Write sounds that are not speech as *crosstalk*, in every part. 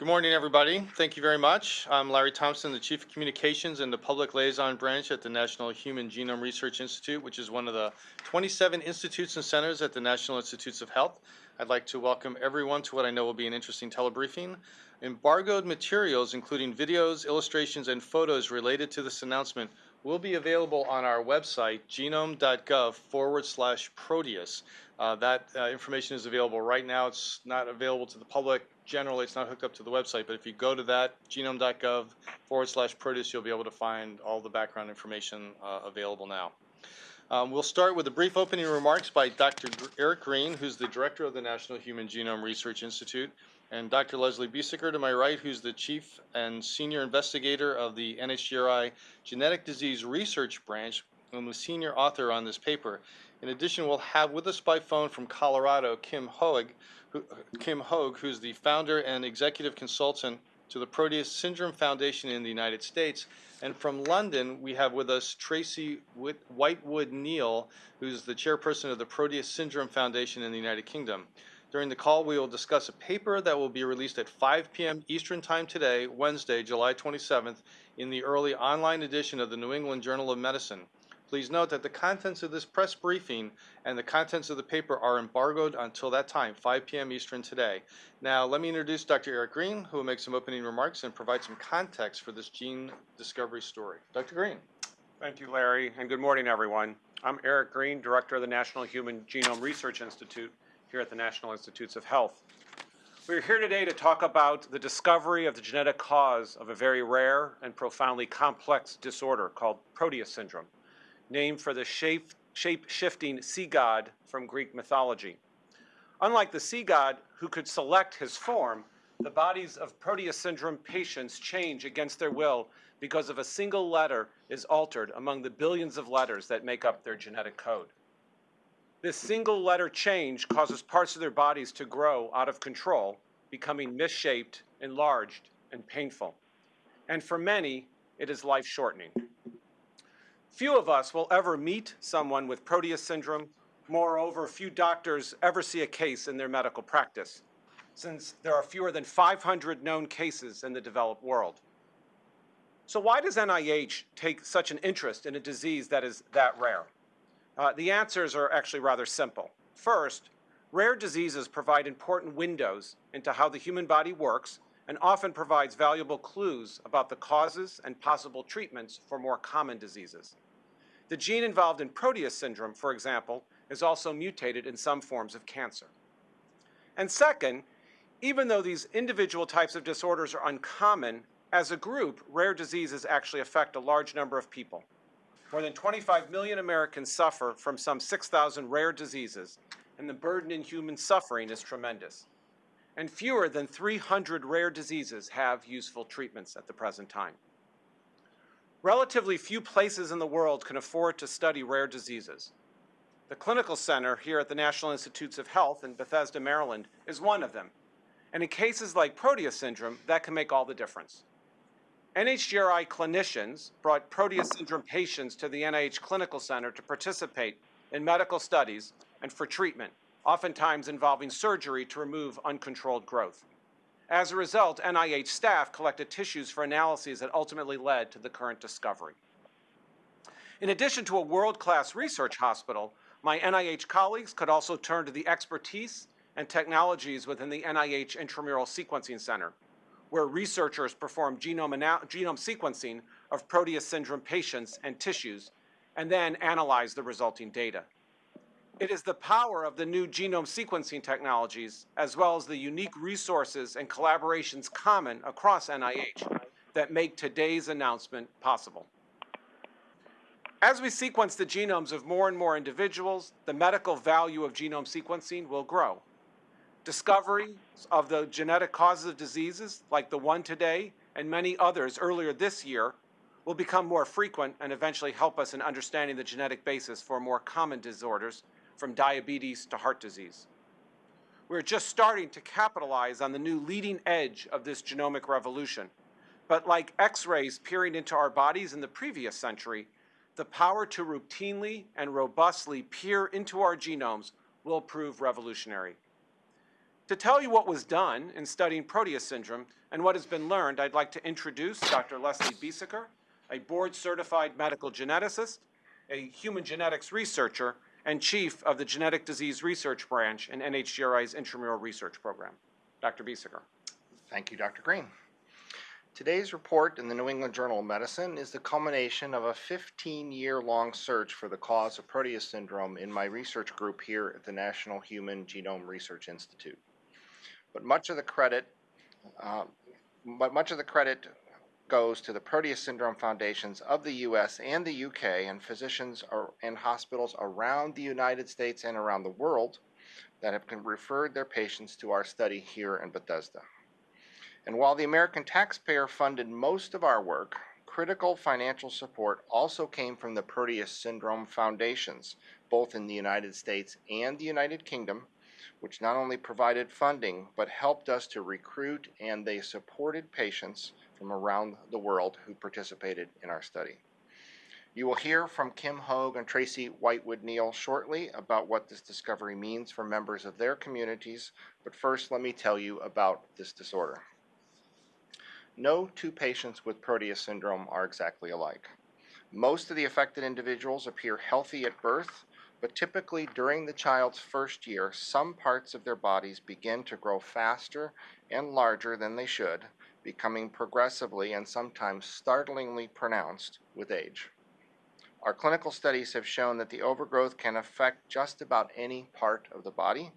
Good morning, everybody. Thank you very much. I'm Larry Thompson, the Chief of Communications and the Public Liaison Branch at the National Human Genome Research Institute, which is one of the 27 institutes and centers at the National Institutes of Health. I'd like to welcome everyone to what I know will be an interesting telebriefing. Embargoed materials, including videos, illustrations, and photos related to this announcement, will be available on our website, genome.gov forward slash Proteus. Uh, that uh, information is available right now. It's not available to the public. Generally, it's not hooked up to the website, but if you go to that, genome.gov forward slash Proteus, you'll be able to find all the background information uh, available now. Um, we'll start with a brief opening remarks by Dr. Eric Green, who's the director of the National Human Genome Research Institute, and Dr. Leslie Biesecker to my right, who's the chief and senior investigator of the NHGRI Genetic Disease Research Branch and the senior author on this paper. In addition, we'll have with us by phone from Colorado, Kim Hoag, who, Kim Hoag, who's the founder and executive consultant to the Proteus Syndrome Foundation in the United States. And from London, we have with us Tracy Whitewood Neal, who's the chairperson of the Proteus Syndrome Foundation in the United Kingdom. During the call, we will discuss a paper that will be released at 5 p.m. Eastern Time today, Wednesday, July 27th, in the early online edition of the New England Journal of Medicine. Please note that the contents of this press briefing and the contents of the paper are embargoed until that time, 5 p.m. Eastern today. Now, let me introduce Dr. Eric Green, who will make some opening remarks and provide some context for this gene discovery story. Dr. Green. Thank you, Larry, and good morning, everyone. I'm Eric Green, Director of the National Human Genome Research Institute here at the National Institutes of Health. We're here today to talk about the discovery of the genetic cause of a very rare and profoundly complex disorder called Proteus syndrome, named for the shape-shifting sea god from Greek mythology. Unlike the sea god who could select his form, the bodies of Proteus syndrome patients change against their will because of a single letter is altered among the billions of letters that make up their genetic code. This single letter change causes parts of their bodies to grow out of control, becoming misshaped, enlarged, and painful. And for many, it is life-shortening. Few of us will ever meet someone with Proteus syndrome. Moreover, few doctors ever see a case in their medical practice, since there are fewer than 500 known cases in the developed world. So why does NIH take such an interest in a disease that is that rare? Uh, the answers are actually rather simple. First, rare diseases provide important windows into how the human body works and often provides valuable clues about the causes and possible treatments for more common diseases. The gene involved in Proteus syndrome, for example, is also mutated in some forms of cancer. And second, even though these individual types of disorders are uncommon, as a group, rare diseases actually affect a large number of people. More than 25 million Americans suffer from some 6,000 rare diseases, and the burden in human suffering is tremendous. And fewer than 300 rare diseases have useful treatments at the present time. Relatively few places in the world can afford to study rare diseases. The Clinical Center here at the National Institutes of Health in Bethesda, Maryland is one of them. And in cases like Proteus syndrome, that can make all the difference. NHGRI clinicians brought Proteus syndrome patients to the NIH Clinical Center to participate in medical studies and for treatment, oftentimes involving surgery to remove uncontrolled growth. As a result, NIH staff collected tissues for analyses that ultimately led to the current discovery. In addition to a world-class research hospital, my NIH colleagues could also turn to the expertise and technologies within the NIH Intramural Sequencing Center, where researchers perform genome, genome sequencing of Proteus syndrome patients and tissues, and then analyze the resulting data. It is the power of the new genome sequencing technologies, as well as the unique resources and collaborations common across NIH, that make today's announcement possible. As we sequence the genomes of more and more individuals, the medical value of genome sequencing will grow. Discovery of the genetic causes of diseases, like the one today and many others earlier this year, will become more frequent and eventually help us in understanding the genetic basis for more common disorders, from diabetes to heart disease. We're just starting to capitalize on the new leading edge of this genomic revolution. But like X-rays peering into our bodies in the previous century, the power to routinely and robustly peer into our genomes will prove revolutionary. To tell you what was done in studying Proteus syndrome and what has been learned, I'd like to introduce Dr. Leslie Biesecker, a board-certified medical geneticist, a human genetics researcher, and chief of the Genetic Disease Research Branch in NHGRI's intramural research program. Dr. Biesecker. Thank you, Dr. Green. Today's report in the New England Journal of Medicine is the culmination of a 15-year-long search for the cause of Proteus syndrome in my research group here at the National Human Genome Research Institute. But much of the credit, uh, but much of the credit goes to the Proteus Syndrome Foundations of the U.S. and the U.K. and physicians and hospitals around the United States and around the world that have referred their patients to our study here in Bethesda. And while the American taxpayer funded most of our work, critical financial support also came from the Proteus Syndrome Foundations, both in the United States and the United Kingdom, which not only provided funding but helped us to recruit and they supported patients from around the world who participated in our study. You will hear from Kim Hoag and Tracy Whitewood Neal shortly about what this discovery means for members of their communities, but first let me tell you about this disorder. No two patients with Proteus syndrome are exactly alike. Most of the affected individuals appear healthy at birth, but typically during the child's first year, some parts of their bodies begin to grow faster and larger than they should, becoming progressively and sometimes startlingly pronounced with age. Our clinical studies have shown that the overgrowth can affect just about any part of the body,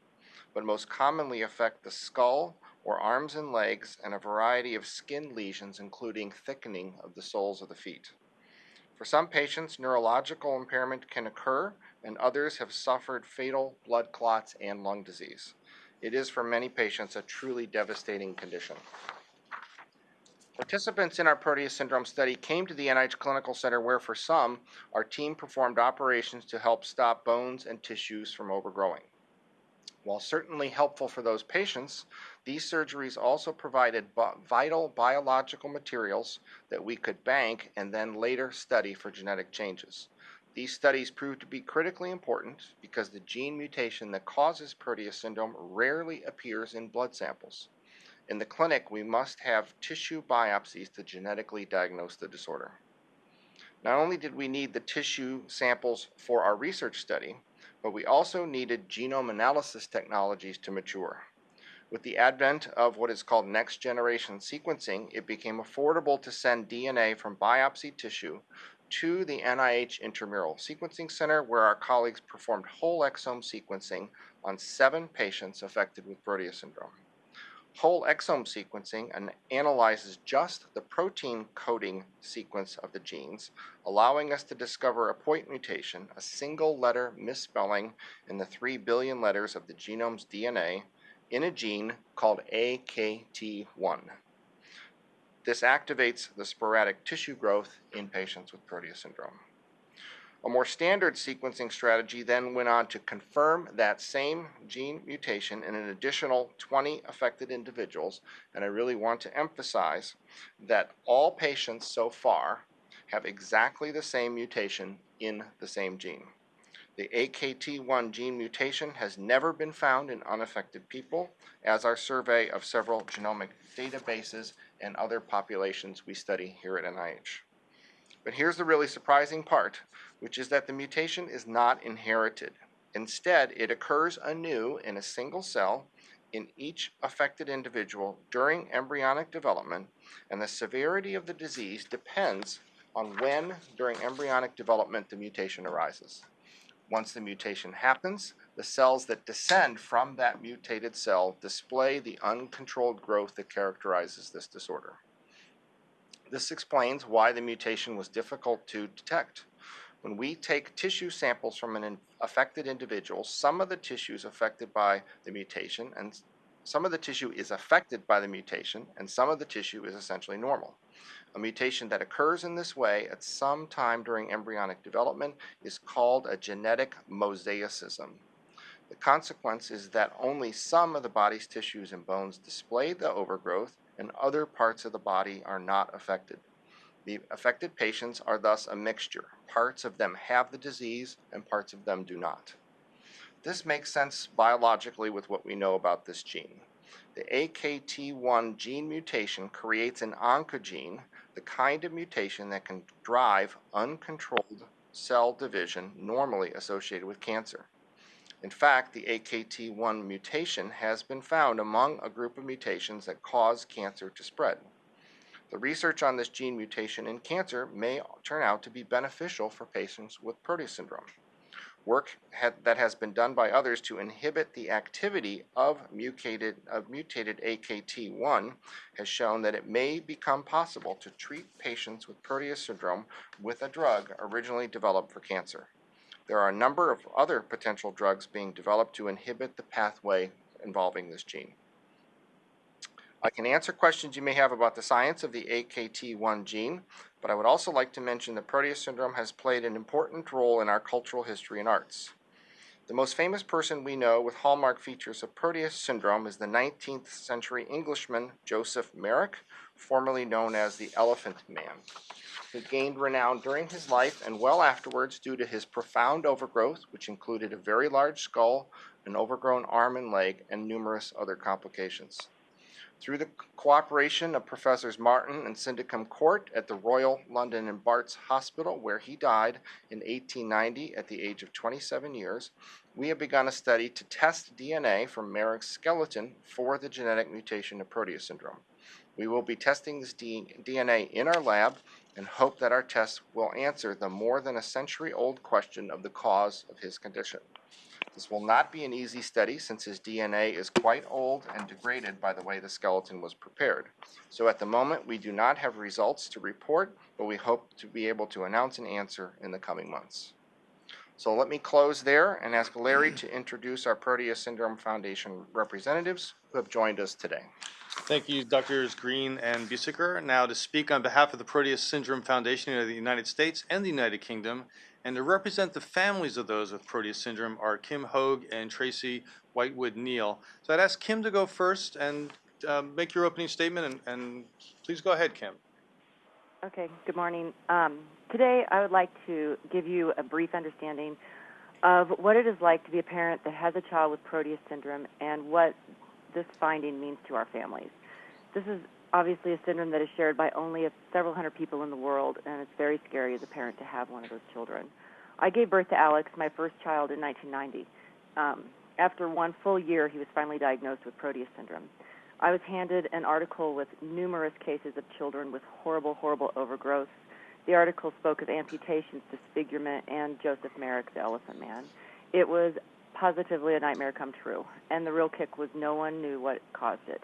but most commonly affect the skull or arms and legs and a variety of skin lesions including thickening of the soles of the feet. For some patients, neurological impairment can occur and others have suffered fatal blood clots and lung disease. It is for many patients a truly devastating condition. Participants in our Proteus syndrome study came to the NIH Clinical Center where for some, our team performed operations to help stop bones and tissues from overgrowing. While certainly helpful for those patients, these surgeries also provided vital biological materials that we could bank and then later study for genetic changes. These studies proved to be critically important because the gene mutation that causes Proteus syndrome rarely appears in blood samples. In the clinic, we must have tissue biopsies to genetically diagnose the disorder. Not only did we need the tissue samples for our research study, but we also needed genome analysis technologies to mature. With the advent of what is called next generation sequencing, it became affordable to send DNA from biopsy tissue to the NIH Intramural Sequencing Center, where our colleagues performed whole exome sequencing on seven patients affected with Proteus syndrome. Whole exome sequencing analyzes just the protein coding sequence of the genes, allowing us to discover a point mutation, a single letter misspelling in the 3 billion letters of the genome's DNA, in a gene called AKT1. This activates the sporadic tissue growth in patients with Proteus syndrome. A more standard sequencing strategy then went on to confirm that same gene mutation in an additional 20 affected individuals, and I really want to emphasize that all patients so far have exactly the same mutation in the same gene. The AKT1 gene mutation has never been found in unaffected people, as our survey of several genomic databases and other populations we study here at NIH. But here's the really surprising part, which is that the mutation is not inherited. Instead, it occurs anew in a single cell in each affected individual during embryonic development, and the severity of the disease depends on when during embryonic development the mutation arises. Once the mutation happens, the cells that descend from that mutated cell display the uncontrolled growth that characterizes this disorder. This explains why the mutation was difficult to detect. When we take tissue samples from an affected individual, some of the tissue is affected by the mutation and some of the tissue is affected by the mutation and some of the tissue is essentially normal. A mutation that occurs in this way at some time during embryonic development is called a genetic mosaicism. The consequence is that only some of the body's tissues and bones display the overgrowth and other parts of the body are not affected. The affected patients are thus a mixture. Parts of them have the disease and parts of them do not. This makes sense biologically with what we know about this gene. The AKT1 gene mutation creates an oncogene, the kind of mutation that can drive uncontrolled cell division normally associated with cancer. In fact, the AKT1 mutation has been found among a group of mutations that cause cancer to spread. The research on this gene mutation in cancer may turn out to be beneficial for patients with Proteus syndrome. Work that has been done by others to inhibit the activity of mutated, of mutated AKT1 has shown that it may become possible to treat patients with Proteus syndrome with a drug originally developed for cancer. There are a number of other potential drugs being developed to inhibit the pathway involving this gene. I can answer questions you may have about the science of the AKT1 gene, but I would also like to mention that Proteus syndrome has played an important role in our cultural history and arts. The most famous person we know with hallmark features of Proteus syndrome is the 19th century Englishman Joseph Merrick, formerly known as the Elephant Man. He gained renown during his life and well afterwards due to his profound overgrowth, which included a very large skull, an overgrown arm and leg, and numerous other complications. Through the cooperation of Professors Martin and Syndicum Court at the Royal London and Barts Hospital, where he died in 1890 at the age of 27 years, we have begun a study to test DNA from Merrick's skeleton for the genetic mutation of Proteus syndrome. We will be testing this DNA in our lab and hope that our tests will answer the more than a century old question of the cause of his condition. This will not be an easy study since his DNA is quite old and degraded by the way the skeleton was prepared. So at the moment, we do not have results to report, but we hope to be able to announce an answer in the coming months. So let me close there and ask Larry to introduce our Proteus Syndrome Foundation representatives who have joined us today. Thank you, Drs. Green and Biesecker. Now to speak on behalf of the Proteus Syndrome Foundation of the United States and the United Kingdom, and to represent the families of those with Proteus syndrome are Kim Hoag and Tracy Whitewood Neal. So I'd ask Kim to go first and um, make your opening statement, and, and, please go ahead, Kim. Okay, good morning. Um, today I would like to give you a brief understanding of what it is like to be a parent that has a child with Proteus syndrome and what this finding means to our families. This is obviously a syndrome that is shared by only several hundred people in the world, and it's very scary as a parent to have one of those children. I gave birth to Alex, my first child, in 1990. Um, after one full year, he was finally diagnosed with Proteus syndrome. I was handed an article with numerous cases of children with horrible, horrible overgrowth. The article spoke of amputations, disfigurement, and Joseph Merrick, the Elephant Man. It was positively a nightmare come true, and the real kick was no one knew what caused it.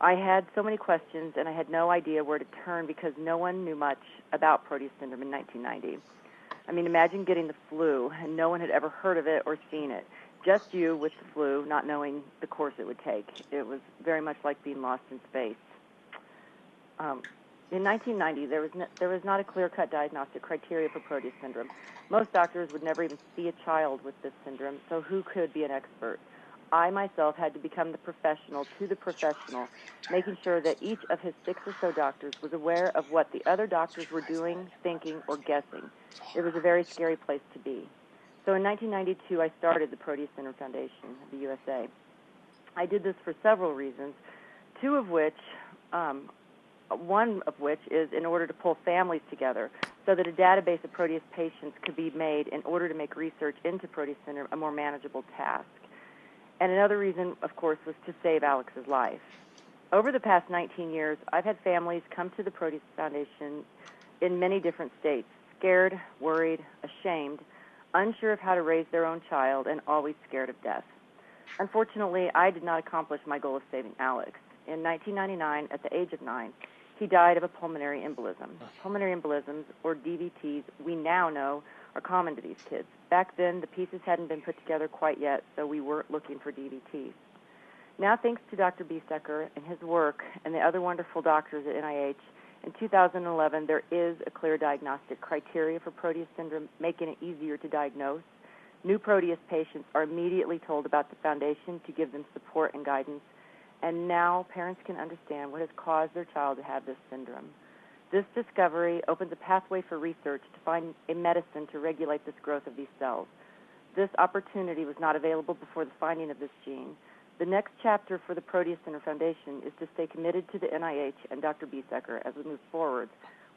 I had so many questions and I had no idea where to turn because no one knew much about Proteus syndrome in 1990. I mean, imagine getting the flu and no one had ever heard of it or seen it. Just you with the flu, not knowing the course it would take. It was very much like being lost in space. Um, in 1990, there was, no, there was not a clear-cut diagnostic criteria for Proteus syndrome. Most doctors would never even see a child with this syndrome, so who could be an expert? I myself had to become the professional to the professional, making sure that each of his six or so doctors was aware of what the other doctors were doing, thinking, or guessing. It was a very scary place to be. So in 1992, I started the Proteus Syndrome Foundation of the USA. I did this for several reasons, two of which, um, one of which is in order to pull families together so that a database of Proteus patients could be made in order to make research into Proteus syndrome a more manageable task. And another reason, of course, was to save Alex's life. Over the past 19 years, I've had families come to the Proteus Foundation in many different states, scared, worried, ashamed, unsure of how to raise their own child, and always scared of death. Unfortunately, I did not accomplish my goal of saving Alex. In 1999, at the age of nine, he died of a pulmonary embolism. Pulmonary embolisms, or DVTs, we now know are common to these kids. Back then, the pieces hadn't been put together quite yet, so we weren't looking for DVTs. Now, thanks to Dr. Biesecker and his work and the other wonderful doctors at NIH, in 2011 there is a clear diagnostic criteria for Proteus syndrome, making it easier to diagnose. New Proteus patients are immediately told about the foundation to give them support and guidance, and now parents can understand what has caused their child to have this syndrome. This discovery opens a pathway for research to find a medicine to regulate this growth of these cells. this opportunity was not available before the finding of this gene. The next chapter for the Proteus Syndrome Foundation is to stay committed to the NIH and Dr. Biesecker as we move forward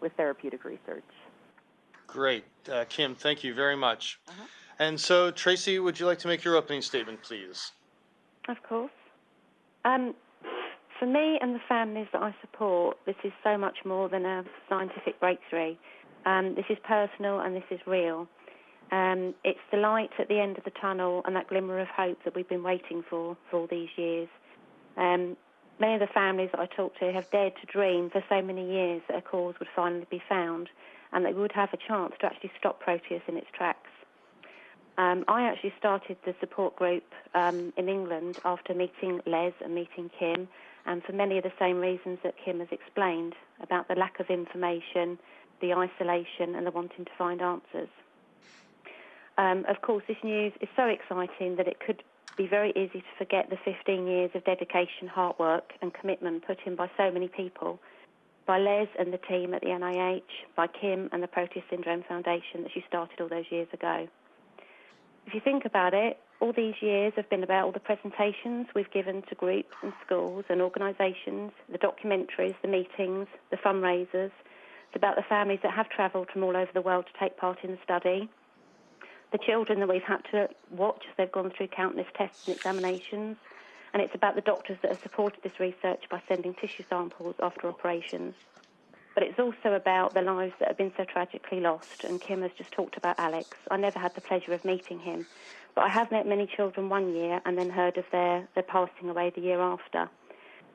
with therapeutic research. Great. Uh, Kim, thank you very much. Uh-huh. And so, Tracy, would you like to make your opening statement, please? Of course. Um, for me and the families that I support, this is so much more than a scientific breakthrough. Um, this is personal and this is real. Um, it's the light at the end of the tunnel and that glimmer of hope that we've been waiting for for all these years. Um, many of the families that I talk to have dared to dream for so many years that a cause would finally be found and we would have a chance to actually stop Proteus in its tracks. Um, I actually started the support group um, in England after meeting Les and meeting Kim, and for many of the same reasons that Kim has explained about the lack of information, the isolation, and the wanting to find answers. Um, of course, this news is so exciting that it could be very easy to forget the 15 years of dedication, hard work, and commitment put in by so many people by Les and the team at the NIH, by Kim and the Proteus Syndrome Foundation that she started all those years ago. If you think about it, all these years have been about all the presentations we've given to groups and schools and organisations, the documentaries, the meetings, the fundraisers. It's about the families that have travelled from all over the world to take part in the study, the children that we've had to watch as they've gone through countless tests and examinations, and it's about the doctors that have supported this research by sending tissue samples after operations. But it's also about the lives that have been so tragically lost, and Kim has just talked about Alex. I never had the pleasure of meeting him, but I have met many children one year and then heard of their, their passing away the year after.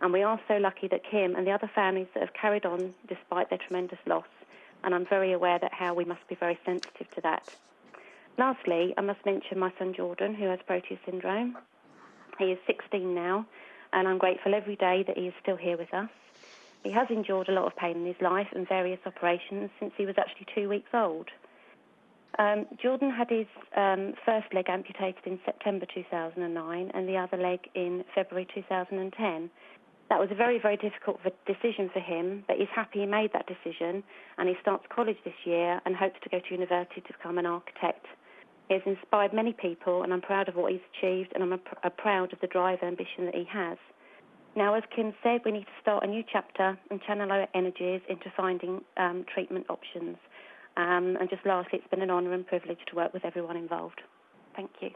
And we are so lucky that Kim and the other families that have carried on despite their tremendous loss, and I'm very aware that how we must be very sensitive to that. Lastly, I must mention my son Jordan, who has Proteus syndrome. He is 16 now, and I'm grateful every day that he is still here with us. He has endured a lot of pain in his life and various operations since he was actually two weeks old. Um, Jordan had his um, first leg amputated in September 2009 and the other leg in February 2010. That was a very, very difficult decision for him, but he's happy he made that decision and he starts college this year and hopes to go to university to become an architect. He has inspired many people, and I'm proud of what he's achieved, and I'm a pr- a proud of the drive and ambition that he has. Now, as Kim said, we need to start a new chapter and channel our energies into finding um, treatment options. Um, and just lastly, it's been an honour and privilege to work with everyone involved. Thank you.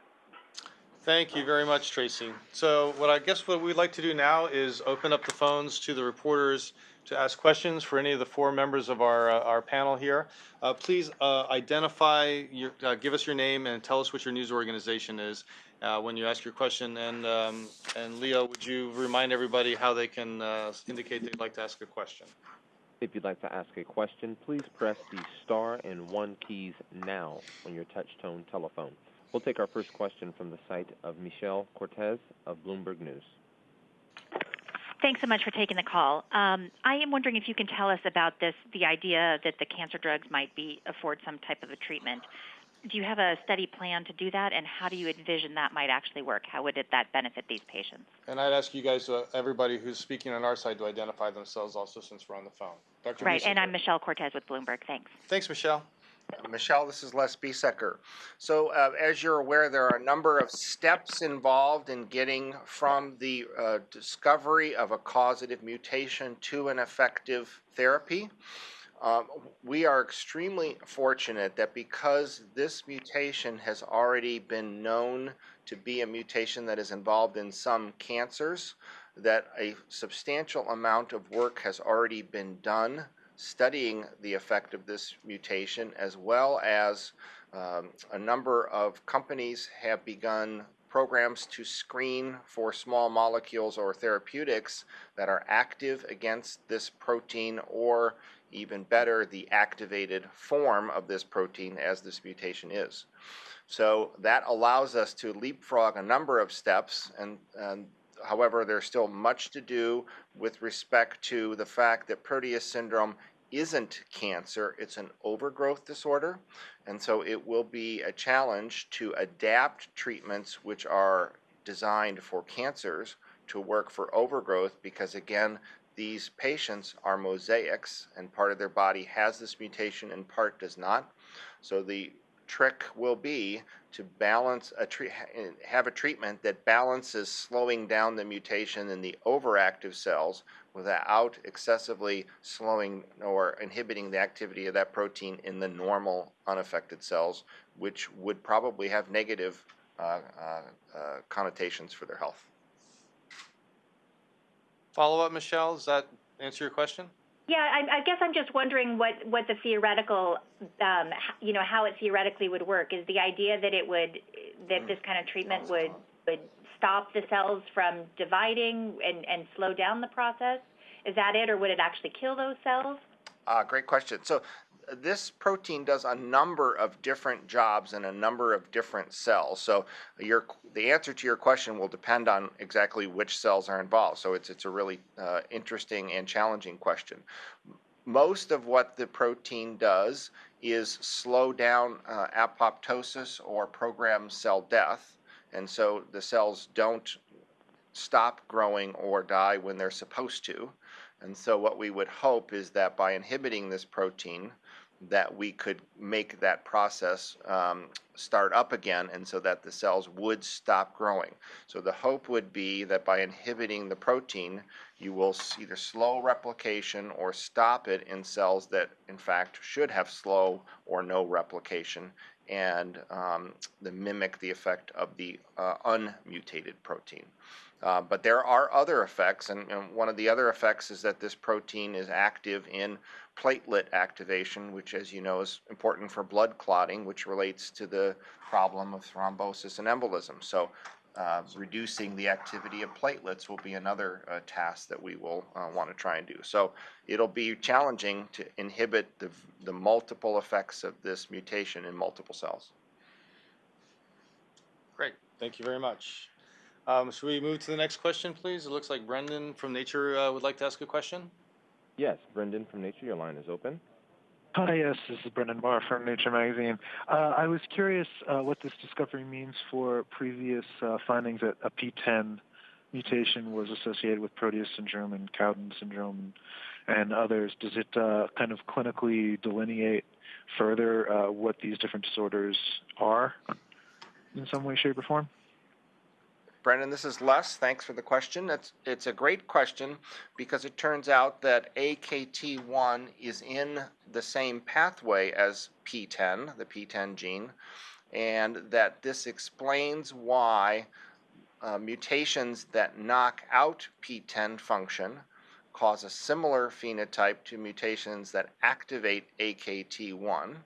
Thank you very much, Tracy. So what I guess what we'd like to do now is open up the phones to the reporters to ask questions for any of the four members of our, uh, our panel here. Uh, Please uh, identify, your, uh, give us your name and tell us what your news organization is uh, when you ask your question. And, um, and Leo, would you remind everybody how they can uh, indicate they'd like to ask a question? If you'd like to ask a question, please press the star and one keys now on your touch-tone telephone. We'll take our first question from the site of Michelle Cortez of Bloomberg News. Thanks so much for taking the call. Um, I am wondering if you can tell us about this, the idea that the cancer drugs might be afford some type of a treatment. Do you have a study plan to do that, and how do you envision that might actually work? How would it, that benefit these patients? And I'd ask you guys, uh, everybody who's speaking on our side, to identify themselves also since we're on the phone. Dr. Right, and I'm Michelle Cortez with Bloomberg. Thanks. Thanks, Michelle. Michelle, this is Les Biesecker. So, uh, as you're aware, there are a number of steps involved in getting from the uh, discovery of a causative mutation to an effective therapy. Um, we are extremely fortunate that because this mutation has already been known to be a mutation that is involved in some cancers, that a substantial amount of work has already been done studying the effect of this mutation, as well as um, a number of companies have begun programs to screen for small molecules or therapeutics that are active against this protein or even better, the activated form of this protein as this mutation is. So that allows us to leapfrog a number of steps, and, and however, there's still much to do with respect to the fact that Proteus syndrome isn't cancer, it's an overgrowth disorder. And so it will be a challenge to adapt treatments which are designed for cancers to work for overgrowth because, again, these patients are mosaics and part of their body has this mutation and part does not. So the trick will be to balance a tre- have a treatment that balances slowing down the mutation in the overactive cells without excessively slowing or inhibiting the activity of that protein in the normal unaffected cells, which would probably have negative uh, uh, uh, connotations for their health. Follow up, Michelle, does that answer your question? Yeah, I, I guess I'm just wondering what, what the theoretical, um, you know, how it theoretically would work. Is the idea that it would, that this kind of treatment would, would stop the cells from dividing and, and slow down the process? Is that it, or would it actually kill those cells? Uh, great question. So this protein does a number of different jobs in a number of different cells. So your the answer to your question will depend on exactly which cells are involved. So it's it's a really uh, interesting and challenging question. Most of what the protein does is slow down uh, apoptosis or program cell death, and so the cells don't stop growing or die when they're supposed to. And so what we would hope is that by inhibiting this protein, that we could make that process um, start up again and so that the cells would stop growing. So the hope would be that by inhibiting the protein, you will either slow replication or stop it in cells that in fact should have slow or no replication and um, the mimic the effect of the uh, unmutated protein. Uh, but there are other effects, and, and one of the other effects is that this protein is active in platelet activation, which, as you know, is important for blood clotting, which relates to the problem of thrombosis and embolism. So, uh, reducing the activity of platelets will be another uh, task that we will uh, want to try and do. So, it'll be challenging to inhibit the, the multiple effects of this mutation in multiple cells. Great, thank you very much. Um, should we move to the next question, please? It looks like Brendan from Nature uh, would like to ask a question. Yes, Brendan from Nature, your line is open. Hi, yes, this is Brendan Maher from Nature Magazine. Uh, I was curious uh, what this discovery means for previous uh, findings that a PTEN mutation was associated with Proteus syndrome and Cowden syndrome and others. Does it uh, kind of clinically delineate further uh, what these different disorders are in some way, shape, or form? Brendan, this is Les. Thanks for the question. It's, it's a great question because it turns out that AKT1 is in the same pathway as PTEN, the PTEN gene, and that this explains why uh, mutations that knock out PTEN function cause a similar phenotype to mutations that activate AKT1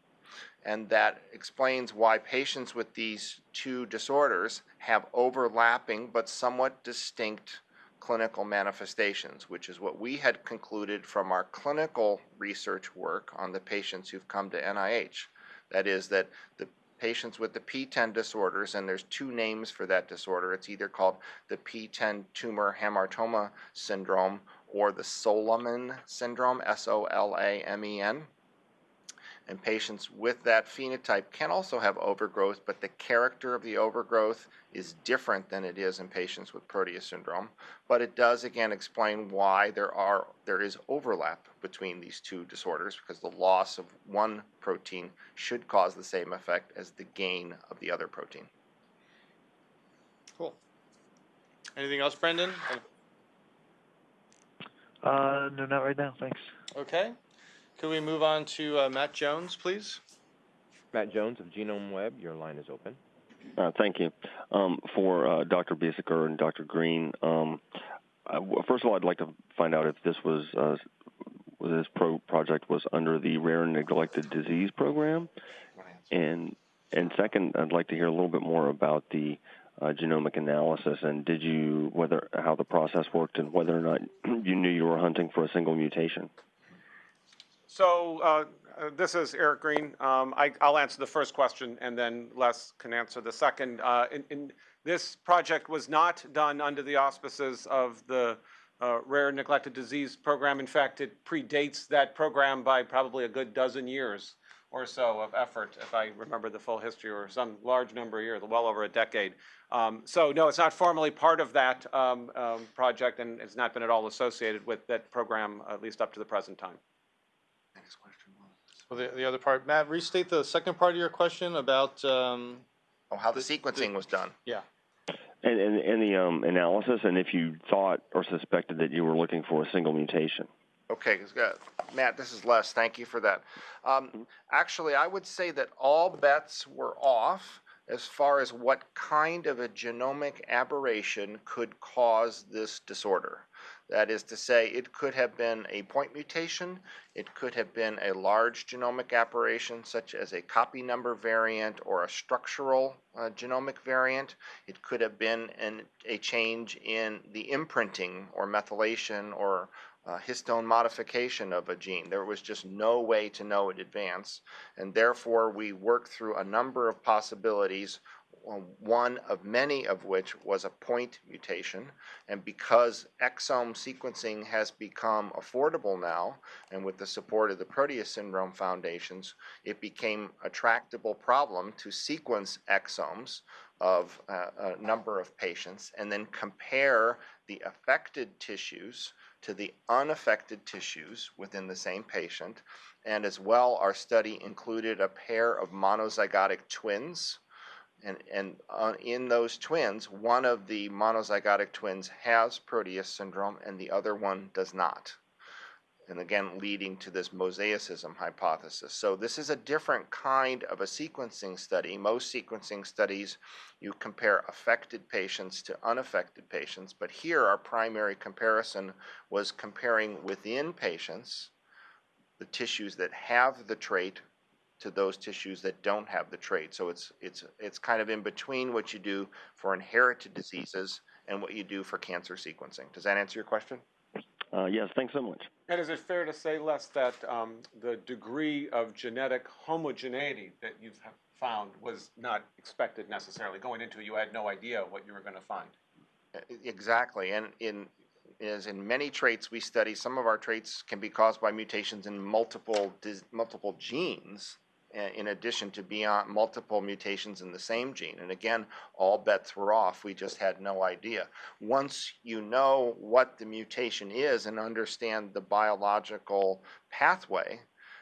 and that explains why patients with these two disorders have overlapping but somewhat distinct clinical manifestations, which is what we had concluded from our clinical research work on the patients who've come to NIH. That is, that the patients with the PTEN disorders, and there's two names for that disorder, it's either called the PTEN tumor hamartoma syndrome or the SOLAMEN syndrome, S O L A M E N. And patients with that phenotype can also have overgrowth, but the character of the overgrowth is different than it is in patients with Proteus syndrome. But it does again explain why there are there is overlap between these two disorders because the loss of one protein should cause the same effect as the gain of the other protein. Cool. Anything else, Brendan? Uh, no, not right now. Thanks. Okay. Could we move on to uh, Matt Jones, please? Matt Jones of Genome Web, your line is open. Uh, thank you. Um, for uh, Dr. Biesecker and Dr. Green, um, I, w- first of all, I'd like to find out if this was uh, this pro- project was under the Rare and Neglected Disease Program, and and second, I'd like to hear a little bit more about the uh, genomic analysis and did you whether how the process worked and whether or not *clears throat* you knew you were hunting for a single mutation. So uh, uh, this is Eric Green. Um, I, I'll answer the first question, and then Les can answer the second. Uh, in, in, this project was not done under the auspices of the uh, Rare Neglected Disease Program. In fact, it predates that program by probably a good dozen years or so of effort, if I remember the full history, or some large number of years, well over a decade. Um, so no, it's not formally part of that um, um, project, and it's not been at all associated with that program, at least up to the present time. Next question was. Well, the, the other part, Matt, restate the second part of your question about, um, Oh, how the The- sequencing was done. yeah. And, and, and the um, analysis, and if you thought or suspected that you were looking for a single mutation. Okay, 'cause, uh, Matt, this is Les. Thank you for that. Um, actually, I would say that all bets were off as far as what kind of a genomic aberration could cause this disorder. That is to say, it could have been a point mutation, it could have been a large genomic aberration, such as a copy number variant or a structural uh, genomic variant. It could have been an, a change in the imprinting or methylation or uh, histone modification of a gene. There was just no way to know in advance, and therefore we worked through a number of possibilities. One of many of which was a point mutation, and because exome sequencing has become affordable now, and with the support of the Proteus Syndrome Foundations, it became a tractable problem to sequence exomes of uh, a number of patients and then compare the affected tissues to the unaffected tissues within the same patient. And as well, our study included a pair of monozygotic twins. And, and uh, in those twins, one of the monozygotic twins has Proteus syndrome and the other one does not. And again, leading to this mosaicism hypothesis. So, this is a different kind of a sequencing study. Most sequencing studies, you compare affected patients to unaffected patients, but here our primary comparison was comparing within patients the tissues that have the trait to those tissues that don't have the trait. So it's it's it's kind of in between what you do for inherited diseases and what you do for cancer sequencing. Does that answer your question? Uh, yes, thanks so much. And is it fair to say, Les, that um, the degree of genetic homogeneity that you've found was not expected necessarily? Going into it, you had no idea what you were going to find. Exactly, and in as in many traits we study, some of our traits can be caused by mutations in multiple multiple genes, Uh, in addition to beyond multiple mutations in the same gene. And again, all bets were off. We just had no idea. Once you know what the mutation is and understand the biological pathway,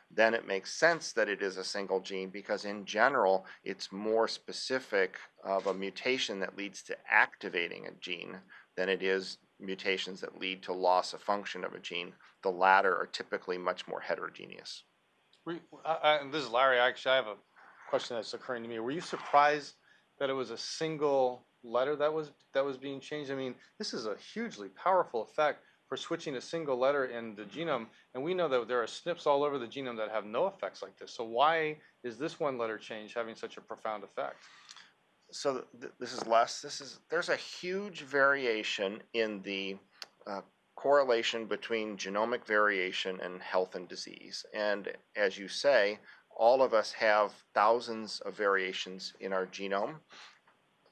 then it makes sense that it is a single gene because in general it's more specific of a mutation that leads to activating a gene than it is mutations that lead to loss of function of a gene. The latter are typically much more heterogeneous. Were you- and this is Larry. Actually, I have a question that's occurring to me. Were you surprised that it was a single letter that was that was being changed? I mean, this is a hugely powerful effect for switching a single letter in the genome, and we know that there are SNPs all over the genome that have no effects like this. So why is this one letter change having such a profound effect? so th- this is Les. This is there's a huge variation in the uh, correlation between genomic variation and health and disease. And as you say, all of us have thousands of variations in our genome,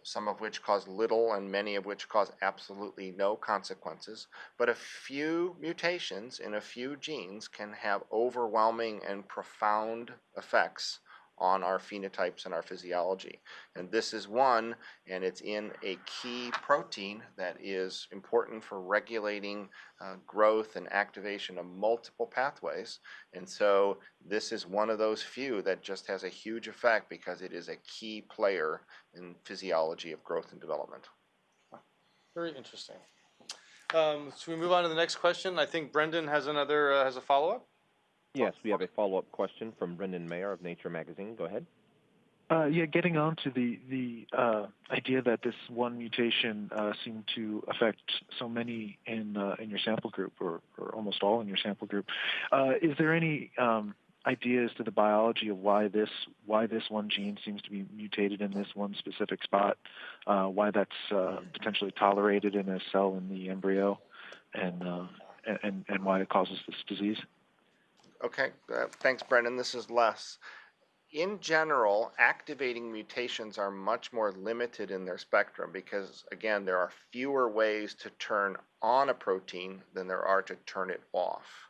some of which cause little and many of which cause absolutely no consequences. But a few mutations in a few genes can have overwhelming and profound effects on our phenotypes and our physiology. And this is one, and it's in a key protein that is important for regulating uh, growth and activation of multiple pathways. And so this is one of those few that just has a huge effect because it is a key player in physiology of growth and development. Very interesting. Um, so we move on to the next question. I think Brendan has another uh, has a follow up. Yes, we have a follow-up question from Brendan Maher of Nature Magazine. Go ahead. Uh, yeah, getting on to the the uh, idea that this one mutation uh, seemed to affect so many in uh, in your sample group, or, or almost all in your sample group. Uh, is there any um, idea as to the biology of why this why this one gene seems to be mutated in this one specific spot? Uh, why that's potentially tolerated in a cell in the embryo, and and and why it causes this disease? Okay, uh, thanks, Brendan. This is Les. In general, activating mutations are much more limited in their spectrum because, again, there are fewer ways to turn on a protein than there are to turn it off.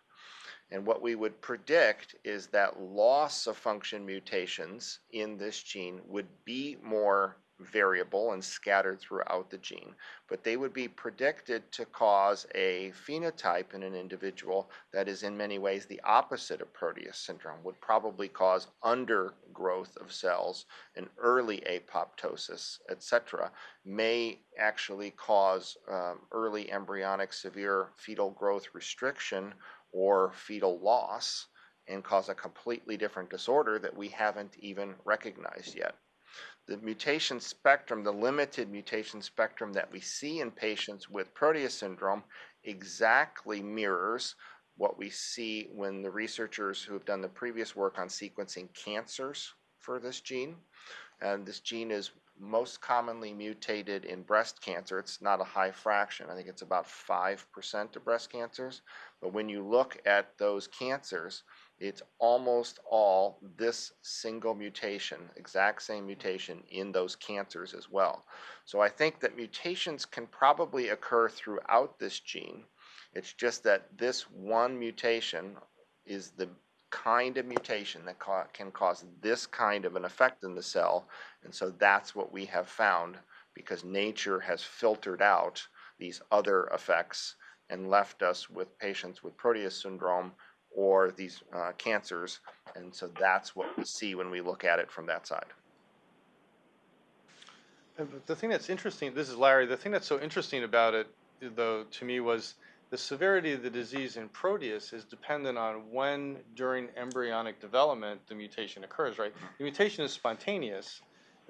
And what we would predict is that loss of function mutations in this gene would be more variable and scattered throughout the gene, but they would be predicted to cause a phenotype in an individual that is in many ways the opposite of Proteus syndrome, would probably cause undergrowth of cells and early apoptosis, etc., may actually cause um, early embryonic severe fetal growth restriction or fetal loss and cause a completely different disorder that we haven't even recognized yet. The mutation spectrum, the limited mutation spectrum that we see in patients with Proteus syndrome, exactly mirrors what we see when the researchers who have done the previous work on sequencing cancers for this gene. And this gene is most commonly mutated in breast cancer. It's not a high fraction. I think it's about 5% of breast cancers. But when you look at those cancers, it's almost all this single mutation, exact same mutation in those cancers as well. So I think that mutations can probably occur throughout this gene. It's just that this one mutation is the kind of mutation that ca can cause this kind of an effect in the cell. And so that's what we have found because nature has filtered out these other effects and left us with patients with Proteus syndrome or these uh, cancers. And so that's what we see when we look at it from that side. The thing that's interesting, this is Larry, the thing that's so interesting about it, though, to me was the severity of the disease in Proteus is dependent on when during embryonic development the mutation occurs, right? The mutation is spontaneous.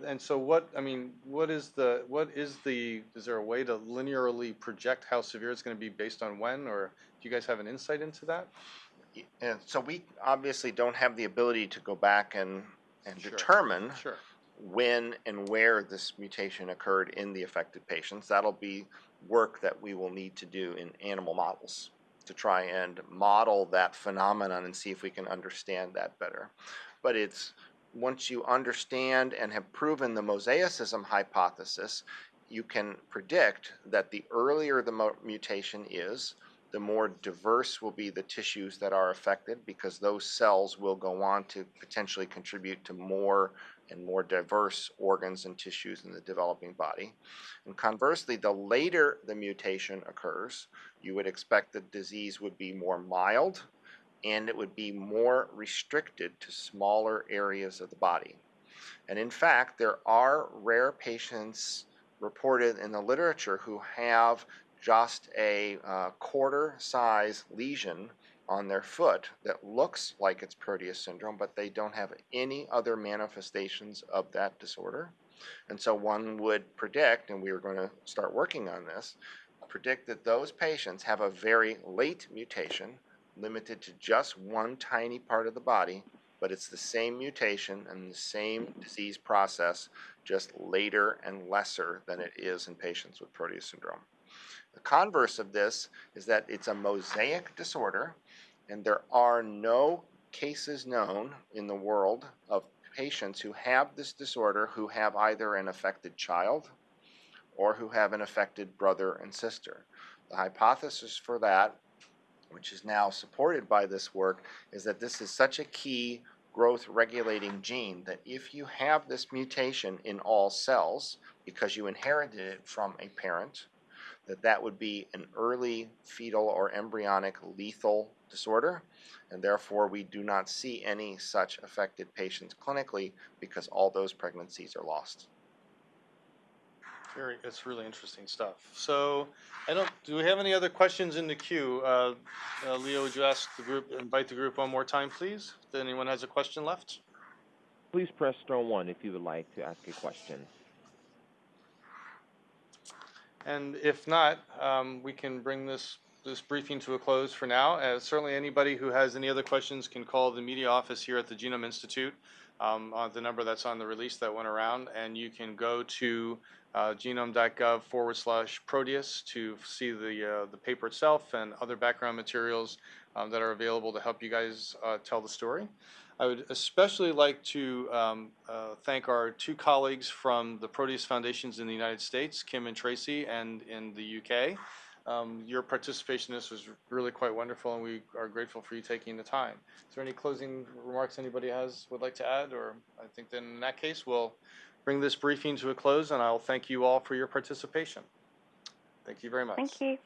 And so what, I mean, what is the, what is the, is there a way to linearly project how severe it's going to be based on when, or do you guys have an insight into that? And so we obviously don't have the ability to go back and, and Sure. determine Sure. when and where this mutation occurred in the affected patients. That'll be work that we will need to do in animal models to try and model that phenomenon and see if we can understand that better. But it's once you understand and have proven the mosaicism hypothesis, you can predict that the earlier the mo- mutation is, the more diverse will be the tissues that are affected because those cells will go on to potentially contribute to more and more diverse organs and tissues in the developing body. And conversely, the later the mutation occurs, you would expect the disease would be more mild and it would be more restricted to smaller areas of the body. And in fact, there are rare patients reported in the literature who have just a uh, quarter size lesion on their foot that looks like it's Proteus syndrome, but they don't have any other manifestations of that disorder. And so one would predict, and we are going to start working on this, predict that those patients have a very late mutation limited to just one tiny part of the body, but it's the same mutation and the same disease process, just later and lesser than it is in patients with Proteus syndrome. The converse of this is that it's a mosaic disorder, and there are no cases known in the world of patients who have this disorder who have either an affected child or who have an affected brother and sister. The hypothesis for that, which is now supported by this work, is that this is such a key growth regulating gene that if you have this mutation in all cells because you inherited it from a parent, that that would be an early fetal or embryonic lethal disorder, and therefore we do not see any such affected patients clinically because all those pregnancies are lost. Very, it's really interesting stuff. So, I don't, do we have any other questions in the queue? Uh, uh, Leo, would you ask the group, invite the group one more time, please? If anyone has a question left? Please press star one if you would like to ask a question. And if not, um, we can bring this, this briefing to a close for now. Uh, certainly anybody who has any other questions can call the media office here at the Genome Institute, um, on the number that's on the release that went around, and you can go to, uh, genome.gov forward slash Proteus to see the, uh, the paper itself and other background materials, um, that are available to help you guys, uh, tell the story. I would especially like to um, uh, thank our two colleagues from the Proteus Foundations in the United States, Kim and Tracy, and in the UK. Um, your participation in this was really quite wonderful, and we are grateful for you taking the time. Is there any closing remarks anybody has would like to add, or I think then in that case we'll bring this briefing to a close, and I'll thank you all for your participation. Thank you very much. Thank you.